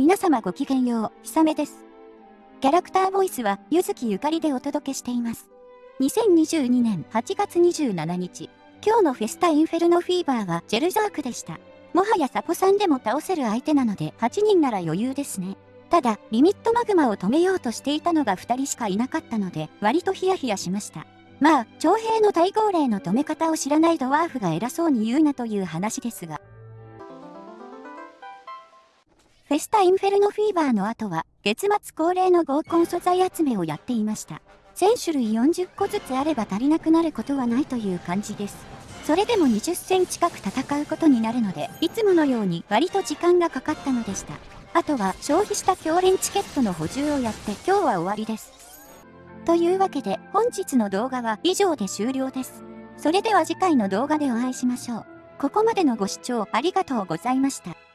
皆様ごきげんよう、ひさめです。キャラクターボイスは、ゆずきゆかりでお届けしています。2022年8月27日、今日のフェスタインフェルノフィーバーはジェルザークでした。もはやサポさんでも倒せる相手なので8人なら余裕ですね。ただ、リミットマグマを止めようとしていたのが2人しかいなかったので、割とヒヤヒヤしました。まあ、徴兵の大号令の止め方を知らないドワーフが偉そうに言うなという話ですが。フェスタインフェルノフィーバーの後は、月末恒例の合コン素材集めをやっていました。1000種類40個ずつあれば足りなくなることはないという感じです。それでも20戦近く戦うことになるので、いつものように割と時間がかかったのでした。あとは消費した強連チケットの補充をやって今日は終わりです。というわけで本日の動画は以上で終了です。それでは次回の動画でお会いしましょう。ここまでのご視聴ありがとうございました。